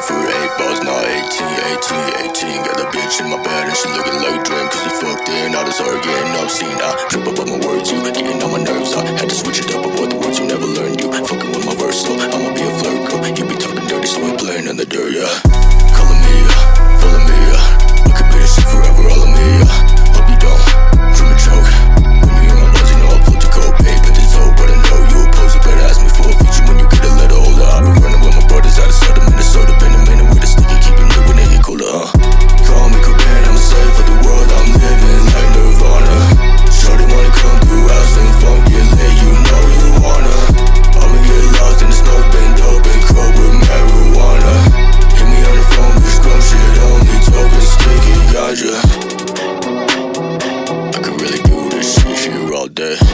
Five for eight bars, not 18, 18, 18 Got the bitch in my bed and she looking like dream Cause we fucked in, all this her getting obscene I trip up on my words, you getting on my nerves. I had to switch it up, avoid the words you never learned. You fucking with my verse, so I'ma be a flirt, girl. You be talking dirty, so we playing in the dirt, yeah. I could really do this shit here all day.